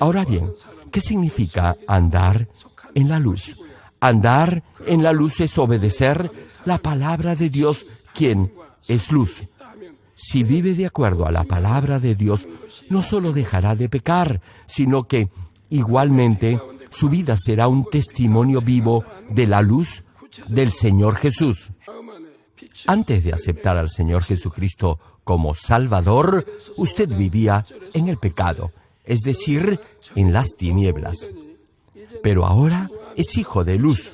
Ahora bien, ¿qué significa andar en la luz? Andar en la luz es obedecer la palabra de Dios, quien es luz. Si vive de acuerdo a la palabra de Dios, no solo dejará de pecar, sino que igualmente su vida será un testimonio vivo de la luz del Señor Jesús. Antes de aceptar al Señor Jesucristo como Salvador, usted vivía en el pecado, es decir, en las tinieblas. Pero ahora es hijo de luz.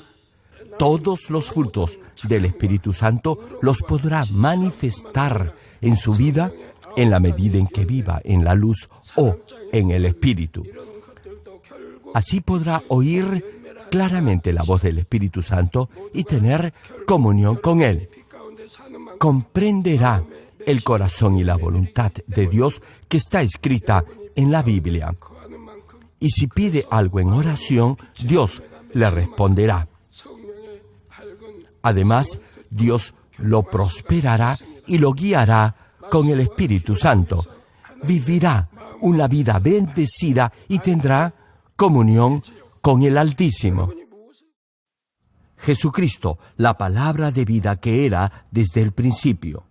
Todos los frutos del Espíritu Santo los podrá manifestar en su vida en la medida en que viva en la luz o en el Espíritu. Así podrá oír claramente la voz del Espíritu Santo y tener comunión con Él. Comprenderá el corazón y la voluntad de Dios que está escrita en la Biblia. Y si pide algo en oración, Dios le responderá. Además, Dios lo prosperará y lo guiará con el Espíritu Santo. Vivirá una vida bendecida y tendrá comunión con el Altísimo. Jesucristo, la palabra de vida que era desde el principio.